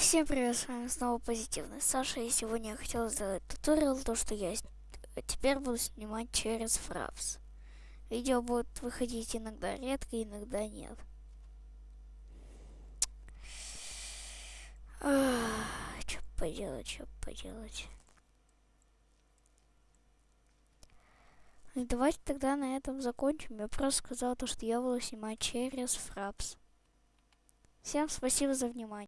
всем привет, с вами снова Позитивный Саша, и сегодня я хотел сделать туториал, то что я теперь буду снимать через Фрапс. Видео будет выходить иногда редко, иногда нет. Что поделать, что поделать. И давайте тогда на этом закончим. Я просто сказал то, что я буду снимать через Фрапс. Всем спасибо за внимание.